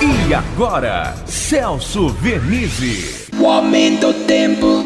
E agora, Celso Vernizzi. O aumento do tempo.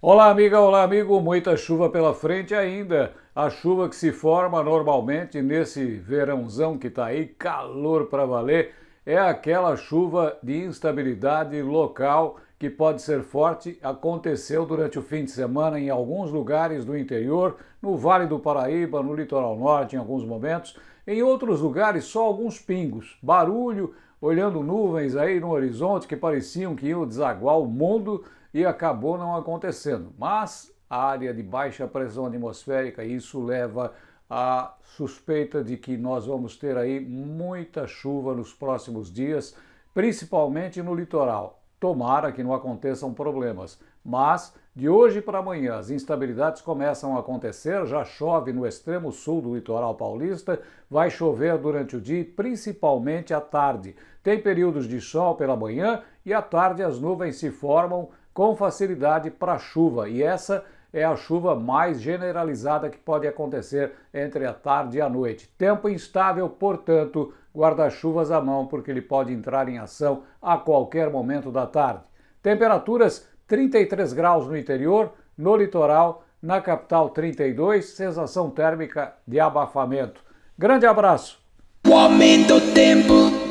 Olá, amiga, olá, amigo. Muita chuva pela frente ainda. A chuva que se forma normalmente nesse verãozão que tá aí, calor para valer, é aquela chuva de instabilidade local que pode ser forte. Aconteceu durante o fim de semana em alguns lugares do interior, no Vale do Paraíba, no litoral norte, em alguns momentos. Em outros lugares, só alguns pingos, barulho, olhando nuvens aí no horizonte que pareciam que iam desaguar o mundo e acabou não acontecendo. Mas a área de baixa pressão atmosférica, isso leva à suspeita de que nós vamos ter aí muita chuva nos próximos dias, principalmente no litoral. Tomara que não aconteçam problemas, mas de hoje para amanhã as instabilidades começam a acontecer, já chove no extremo sul do litoral paulista, vai chover durante o dia, principalmente à tarde. Tem períodos de sol pela manhã e à tarde as nuvens se formam com facilidade para chuva, e essa é a chuva mais generalizada que pode acontecer entre a tarde e a noite. Tempo instável, portanto, guarda-chuvas à mão, porque ele pode entrar em ação a qualquer momento da tarde. Temperaturas 33 graus no interior, no litoral, na capital 32, sensação térmica de abafamento. Grande abraço! O aumento do tempo.